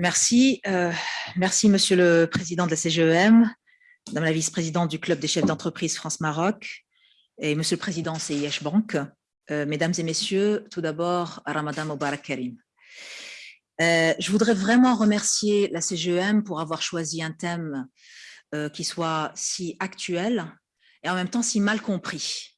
Merci. Euh, merci, Monsieur le Président de la CGEM, Madame la Vice-présidente du Club des chefs d'entreprise France-Maroc et Monsieur le Président CIH Bank. Euh, mesdames et Messieurs, tout d'abord, Ramadan Mubarak Karim. Euh, je voudrais vraiment remercier la CGEM pour avoir choisi un thème qui soit si actuel et en même temps si mal compris.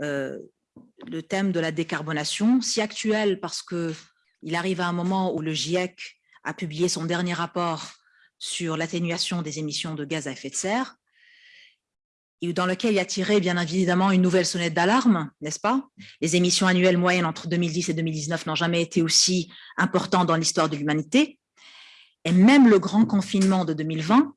le thème de la décarbonation, si actuel parce qu'il arrive à un moment où le GIEC a publié son dernier rapport sur l'atténuation des émissions de gaz à effet de serre, dans lequel il a tiré bien évidemment une nouvelle sonnette d'alarme, n'est-ce pas? Les émissions annuelles moyennes entre 2010 et 2019 n'ont jamais été aussi importantes dans l'histoire de l'humanité. Et même le grand confinement de 2020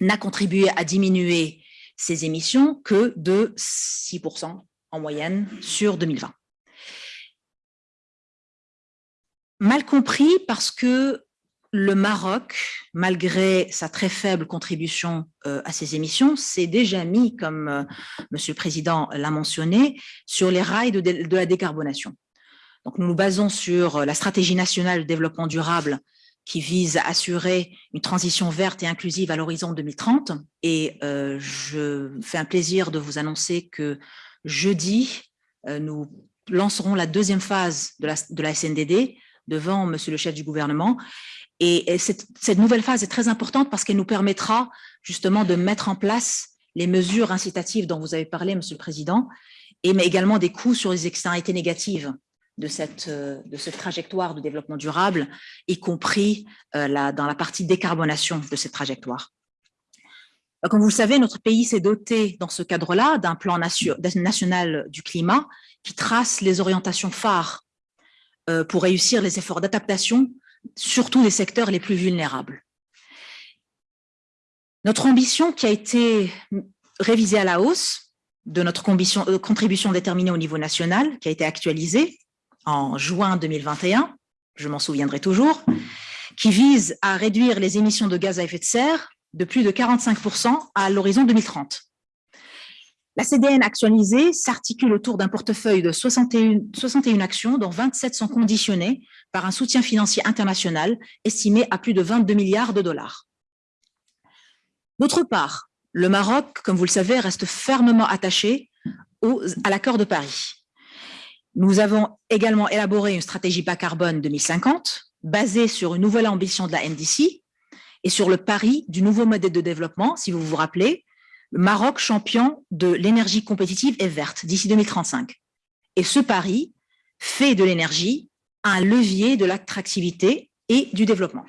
n'a contribué à diminuer ces émissions que de 6% en moyenne sur 2020. Mal compris parce que le Maroc, malgré sa très faible contribution euh, à ces émissions, s'est déjà mis, comme euh, Monsieur le Président l'a mentionné, sur les rails de, la décarbonation. Donc, nous nous basons sur la stratégie nationale de développement durable qui vise à assurer une transition verte et inclusive à l'horizon 2030. Et euh, je fais un plaisir de vous annoncer que jeudi, nous lancerons la deuxième phase de la SNDD devant monsieur le chef du gouvernement. Et, cette, nouvelle phase est très importante parce qu'elle nous permettra justement de mettre en place les mesures incitatives dont vous avez parlé, monsieur le président, et mais également des coûts sur les externalités négatives de cette, de cette trajectoire de développement durable, y compris euh, dans la partie décarbonation de cette trajectoire. Comme vous le savez, notre pays s'est doté dans ce cadre-là d'un plan national du climat qui trace les orientations phares pour réussir les efforts d'adaptation, surtout des secteurs les plus vulnérables. Notre ambition qui a été révisée à la hausse de notre euh, contribution déterminée au niveau national, qui a été actualisée en juin 2021, je m'en souviendrai toujours, qui vise à réduire les émissions de gaz à effet de serre de plus de 45% à l'horizon 2030. La CDN actualisée s'articule autour d'un portefeuille de 61, 61, actions, dont 27 sont conditionnées par un soutien financier international estimé à plus de 22 milliards de dollars. D'autre part, le Maroc, comme vous le savez, reste fermement attaché à l'accord de Paris. Nous avons également élaboré une stratégie bas carbone 2050 basée sur une nouvelle ambition de la NDC et sur le pari du nouveau modèle de développement, si vous vous rappelez, le Maroc champion de l'énergie compétitive et verte d'ici 2035. Et ce pari fait de l'énergie un levier de l'attractivité et du développement.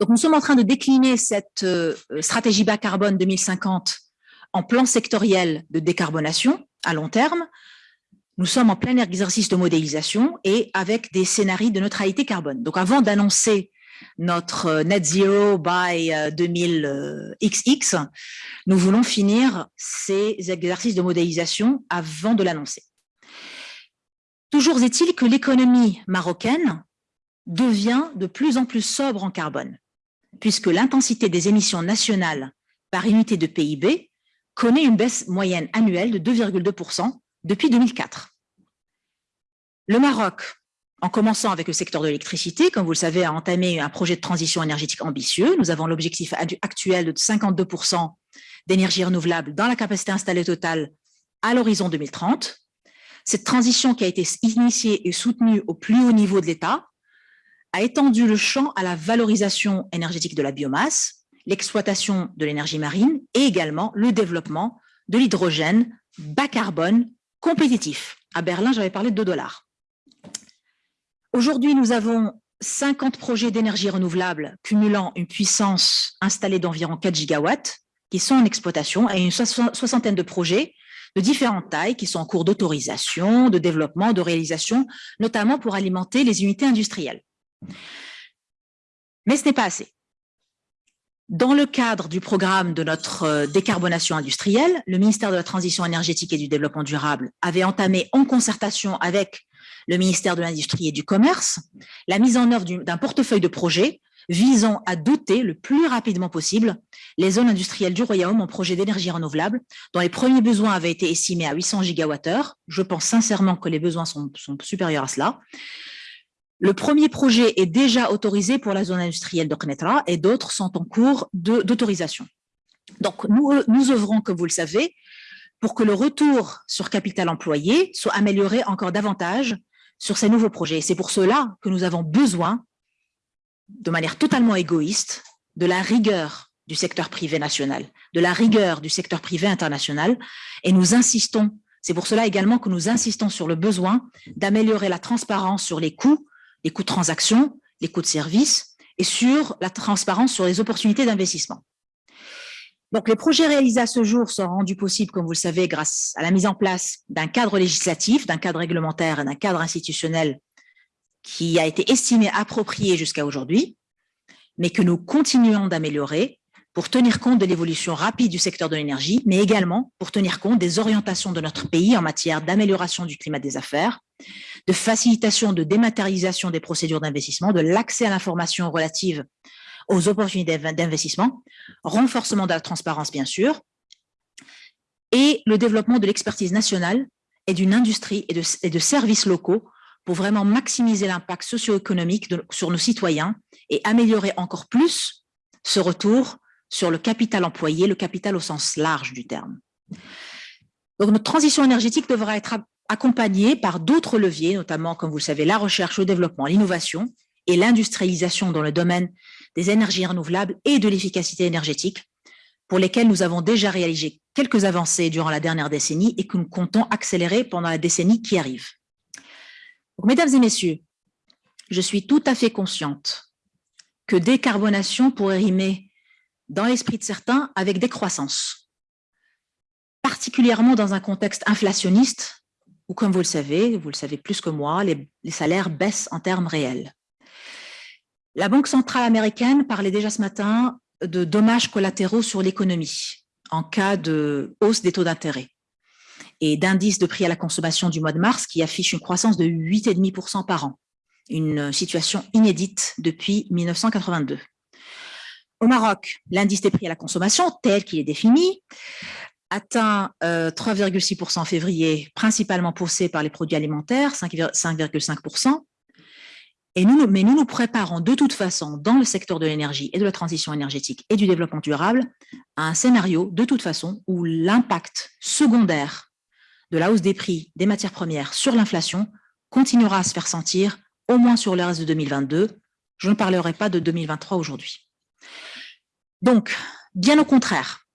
Donc, nous sommes en train de décliner cette euh, stratégie bas carbone 2050 en plan sectoriel de décarbonation à long terme. Nous sommes en plein exercice de modélisation et avec des scénarios de neutralité carbone. Donc, avant d'annoncer notre euh, net zero by 2000XX, euh, nous voulons finir ces exercices de modélisation avant de l'annoncer. Toujours est-il que l'économie marocaine devient de plus en plus sobre en carbone, puisque l'intensité des émissions nationales par unité de PIB connaît une baisse moyenne annuelle de 2,2% depuis 2004. Le Maroc en commençant avec le secteur de l'électricité, comme vous le savez, a entamé un projet de transition énergétique ambitieux. Nous avons l'objectif actuel de 52% d'énergie renouvelable dans la capacité installée totale à l'horizon 2030. Cette transition qui a été initiée et soutenue au plus haut niveau de l'État a étendu le champ à la valorisation énergétique de la biomasse, l'exploitation de l'énergie marine et également le développement de l'hydrogène bas carbone compétitif. À Berlin, j'avais parlé de 2 dollars. Aujourd'hui, nous avons 50 projets d'énergie renouvelable cumulant une puissance installée d'environ 4 gigawatts qui sont en exploitation et une soixantaine de projets de différentes tailles qui sont en cours d'autorisation, de développement, de réalisation, notamment pour alimenter les unités industrielles. Mais ce n'est pas assez. Dans le cadre du programme de notre euh, décarbonation industrielle, le ministère de la Transition énergétique et du Développement durable avait entamé en concertation avec le ministère de l'Industrie et du Commerce, la mise en œuvre d'un portefeuille de projets visant à doter le plus rapidement possible les zones industrielles du Royaume en projets d'énergie renouvelable, dont les premiers besoins avaient été estimés à 800 gigawattheures. Je pense sincèrement que les besoins sont, supérieurs à cela. Le premier projet est déjà autorisé pour la zone industrielle de Knetra et d'autres sont en cours d'autorisation. Donc, nous, nous œuvrons, comme vous le savez, pour que le retour sur capital employé soit amélioré encore davantage sur ces nouveaux projets. C'est pour cela que nous avons besoin, de manière totalement égoïste, de la rigueur du secteur privé national, de la rigueur du secteur privé international, et nous insistons, c'est pour cela également que nous insistons sur le besoin d'améliorer la transparence sur les coûts, les coûts de transaction, les coûts de service, et sur la transparence sur les opportunités d'investissement. Donc, les projets réalisés à ce jour sont rendus possibles, comme vous le savez, grâce à la mise en place d'un cadre législatif, d'un cadre réglementaire et d'un cadre institutionnel qui a été estimé approprié jusqu'à aujourd'hui, mais que nous continuons d'améliorer pour tenir compte de l'évolution rapide du secteur de l'énergie, mais également pour tenir compte des orientations de notre pays en matière d'amélioration du climat des affaires, de facilitation de dématérialisation des procédures d'investissement, de l'accès à l'information relative aux opportunités d'investissement, renforcement de la transparence, bien sûr, et le développement de l'expertise nationale et d'une industrie et de, services locaux pour vraiment maximiser l'impact socio-économique sur nos citoyens et améliorer encore plus ce retour sur le capital employé, le capital au sens large du terme. Donc, notre transition énergétique devra être accompagnée par d'autres leviers, notamment, comme vous le savez, la recherche, le développement, l'innovation et l'industrialisation dans le domaine des énergies renouvelables et de l'efficacité énergétique, pour lesquelles nous avons déjà réalisé quelques avancées durant la dernière décennie et que nous comptons accélérer pendant la décennie qui arrive. mesdames et messieurs, je suis tout à fait consciente que décarbonation pourrait rimer dans l'esprit de certains avec décroissance, particulièrement dans un contexte inflationniste où, comme vous le savez, vous le savez plus que moi, les, les salaires baissent en termes réels. La Banque centrale américaine parlait déjà ce matin de dommages collatéraux sur l'économie en cas de hausse des taux d'intérêt et d'indices de prix à la consommation du mois de mars qui affiche une croissance de 8,5% par an, une situation inédite depuis 1982. Au Maroc, l'indice des prix à la consommation, tel qu'il est défini, atteint 3,6% euh, en février, principalement poussé par les produits alimentaires, 5,5%, nous, mais nous nous préparons de toute façon dans le secteur de l'énergie et de la transition énergétique et du développement durable à un scénario de toute façon où l'impact secondaire de la hausse des prix des matières premières sur l'inflation continuera à se faire sentir au moins sur le reste de 2022. Je ne parlerai pas de 2023 aujourd'hui. Donc, bien au contraire,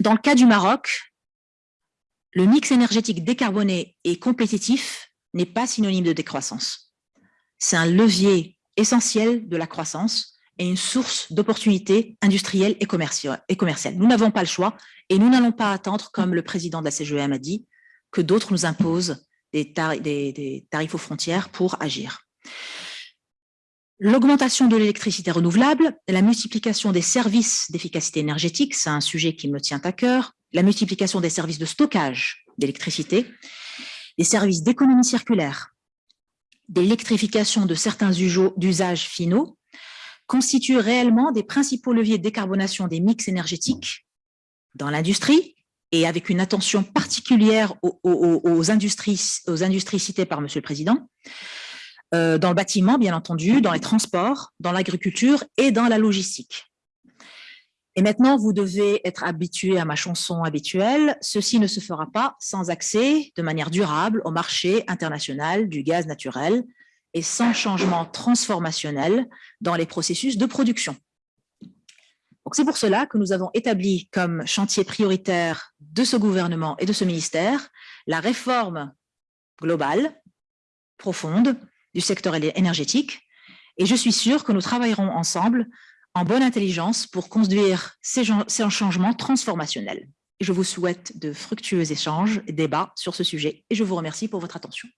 dans le cas du Maroc, le mix énergétique décarboné et compétitif n'est pas synonyme de décroissance c'est un levier essentiel de la croissance et une source d'opportunités industrielles et commerciales. Nous n'avons pas le choix et nous n'allons pas attendre, comme le président de la CGM a dit, que d'autres nous imposent des, tarifs aux frontières pour agir. L'augmentation de l'électricité renouvelable, la multiplication des services d'efficacité énergétique, c'est un sujet qui me tient à cœur, la multiplication des services de stockage d'électricité, les services d'économie circulaire, d'électrification de certains usages finaux constituent réellement des principaux leviers de décarbonation des mix énergétiques dans l'industrie et avec une attention particulière aux, industries, aux industries citées par Monsieur le Président, euh, dans le bâtiment, bien entendu, dans les transports, dans l'agriculture et dans la logistique. Et maintenant, vous devez être habitué à ma chanson habituelle. Ceci ne se fera pas sans accès de manière durable au marché international du gaz naturel et sans changement transformationnel dans les processus de production. C'est pour cela que nous avons établi comme chantier prioritaire de ce gouvernement et de ce ministère la réforme globale, profonde, du secteur énergétique. Et je suis sûre que nous travaillerons ensemble en bonne intelligence pour conduire ces, changements transformationnels. je vous souhaite de fructueux échanges et débats sur ce sujet et je vous remercie pour votre attention.